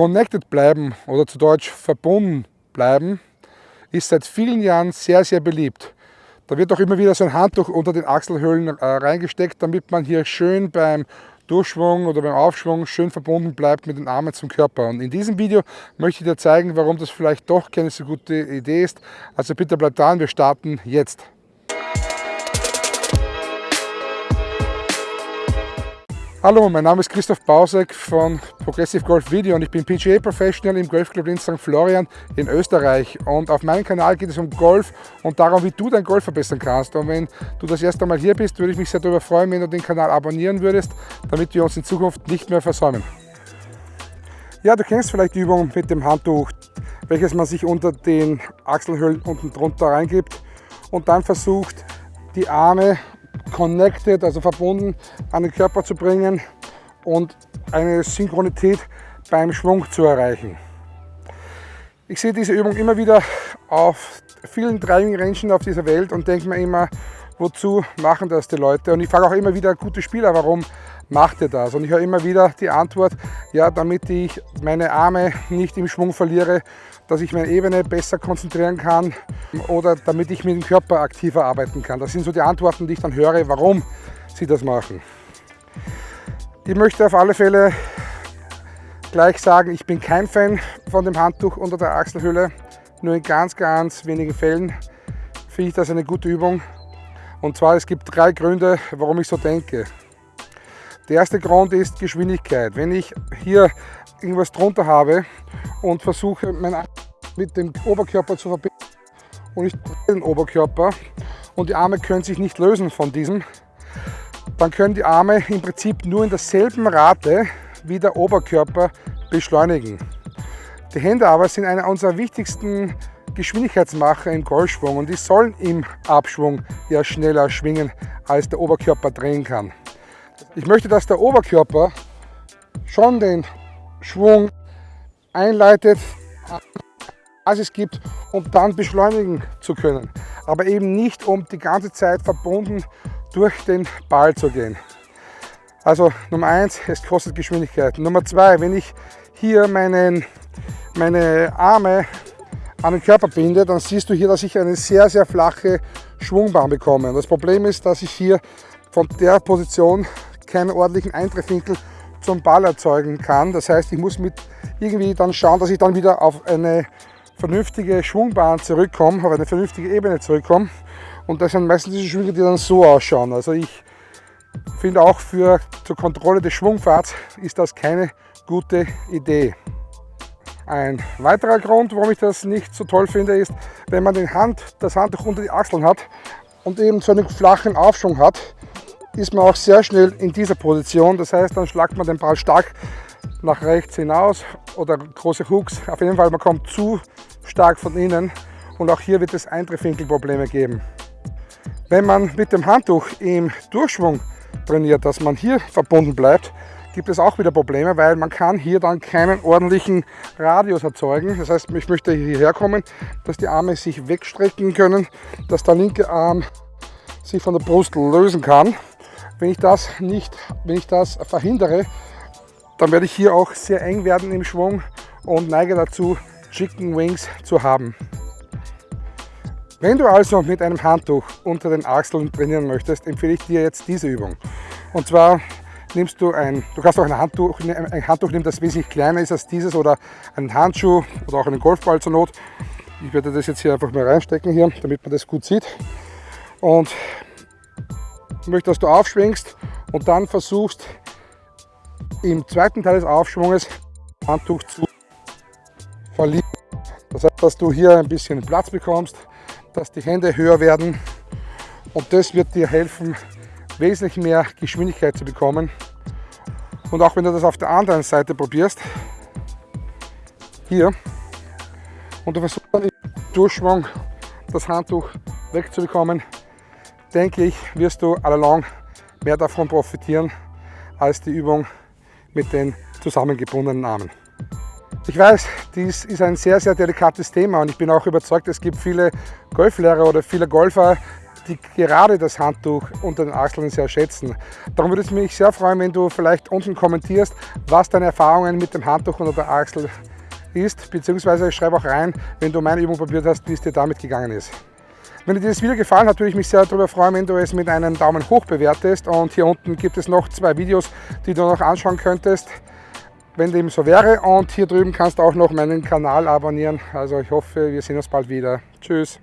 connected bleiben oder zu Deutsch verbunden bleiben, ist seit vielen Jahren sehr, sehr beliebt. Da wird auch immer wieder so ein Handtuch unter den Achselhöhlen äh, reingesteckt, damit man hier schön beim Durchschwung oder beim Aufschwung schön verbunden bleibt mit den Armen zum Körper. Und in diesem Video möchte ich dir zeigen, warum das vielleicht doch keine so gute Idee ist. Also bitte bleib dran, wir starten jetzt. Hallo, mein Name ist Christoph Bausek von Progressive Golf Video und ich bin PGA Professional im Golfclub in St. Florian in Österreich. Und auf meinem Kanal geht es um Golf und darum, wie du dein Golf verbessern kannst. Und wenn du das erste Mal hier bist, würde ich mich sehr darüber freuen, wenn du den Kanal abonnieren würdest, damit wir uns in Zukunft nicht mehr versäumen. Ja, du kennst vielleicht die Übung mit dem Handtuch, welches man sich unter den Achselhöhlen unten drunter reingibt und dann versucht, die Arme connected, also verbunden an den Körper zu bringen und eine Synchronität beim Schwung zu erreichen. Ich sehe diese Übung immer wieder auf vielen Driving Rangen auf dieser Welt und denke mir immer, wozu machen das die Leute? Und ich frage auch immer wieder gute Spieler, warum macht ihr das? Und ich höre immer wieder die Antwort, ja, damit ich meine Arme nicht im Schwung verliere, dass ich meine Ebene besser konzentrieren kann oder damit ich mit dem Körper aktiver arbeiten kann. Das sind so die Antworten, die ich dann höre, warum sie das machen. Ich möchte auf alle Fälle gleich sagen, ich bin kein Fan von dem Handtuch unter der Achselhöhle. Nur in ganz, ganz wenigen Fällen finde ich das eine gute Übung. Und zwar, es gibt drei Gründe, warum ich so denke. Der erste Grund ist Geschwindigkeit. Wenn ich hier irgendwas drunter habe und versuche, mein mit dem Oberkörper zu verbinden und ich den Oberkörper und die Arme können sich nicht lösen von diesem, dann können die Arme im Prinzip nur in derselben Rate wie der Oberkörper beschleunigen. Die Hände aber sind einer unserer wichtigsten Geschwindigkeitsmacher im Golfschwung und die sollen im Abschwung ja schneller schwingen, als der Oberkörper drehen kann. Ich möchte, dass der Oberkörper schon den Schwung einleitet, Basis gibt, um dann beschleunigen zu können. Aber eben nicht, um die ganze Zeit verbunden durch den Ball zu gehen. Also Nummer eins, es kostet Geschwindigkeit. Nummer zwei, wenn ich hier meinen, meine Arme an den Körper binde, dann siehst du hier, dass ich eine sehr, sehr flache Schwungbahn bekomme. Das Problem ist, dass ich hier von der Position keinen ordentlichen Eintreffwinkel zum Ball erzeugen kann. Das heißt, ich muss mit irgendwie dann schauen, dass ich dann wieder auf eine vernünftige Schwungbahn zurückkomme, auf eine vernünftige Ebene zurückkomme. Und das sind meistens diese Schwünge, die dann so ausschauen. Also ich finde auch für zur Kontrolle des Schwungfahrts ist das keine gute Idee. Ein weiterer Grund, warum ich das nicht so toll finde, ist, wenn man den Hand, das Handtuch unter die Achseln hat und eben so einen flachen Aufschwung hat, ist man auch sehr schnell in dieser Position. Das heißt, dann schlagt man den Ball stark nach rechts hinaus oder große Hooks. Auf jeden Fall, man kommt zu stark von innen und auch hier wird es Eintreffwinkelprobleme geben. Wenn man mit dem Handtuch im Durchschwung trainiert, dass man hier verbunden bleibt, gibt es auch wieder Probleme, weil man kann hier dann keinen ordentlichen Radius erzeugen. Das heißt, ich möchte hierher kommen, dass die Arme sich wegstrecken können, dass der linke Arm sich von der Brust lösen kann. Wenn ich das nicht, wenn ich das verhindere, dann werde ich hier auch sehr eng werden im Schwung und neige dazu, Chicken Wings zu haben. Wenn du also mit einem Handtuch unter den Achseln trainieren möchtest, empfehle ich dir jetzt diese Übung. Und zwar nimmst du ein, du kannst auch ein Handtuch, ein Handtuch nehmen, das wesentlich kleiner ist als dieses oder einen Handschuh oder auch einen Golfball zur Not. Ich werde das jetzt hier einfach mal reinstecken hier, damit man das gut sieht. Und möchte, dass du aufschwingst und dann versuchst im zweiten Teil des Aufschwunges Handtuch zu verlieren. Das heißt, dass du hier ein bisschen Platz bekommst, dass die Hände höher werden und das wird dir helfen, wesentlich mehr Geschwindigkeit zu bekommen. Und auch wenn du das auf der anderen Seite probierst, hier, und du versuchst dann im Durchschwung das Handtuch wegzubekommen, denke ich, wirst du allalong mehr davon profitieren als die Übung mit den zusammengebundenen Armen. Ich weiß, dies ist ein sehr, sehr delikates Thema und ich bin auch überzeugt, es gibt viele Golflehrer oder viele Golfer, die gerade das Handtuch unter den Achseln sehr schätzen. Darum würde es mich sehr freuen, wenn du vielleicht unten kommentierst, was deine Erfahrungen mit dem Handtuch unter der Achsel ist, beziehungsweise schreib auch rein, wenn du meine Übung probiert hast, wie es dir damit gegangen ist. Wenn dir dieses Video gefallen hat, würde ich mich sehr darüber freuen, wenn du es mit einem Daumen hoch bewertest. Und hier unten gibt es noch zwei Videos, die du noch anschauen könntest, wenn dem so wäre. Und hier drüben kannst du auch noch meinen Kanal abonnieren. Also ich hoffe, wir sehen uns bald wieder. Tschüss.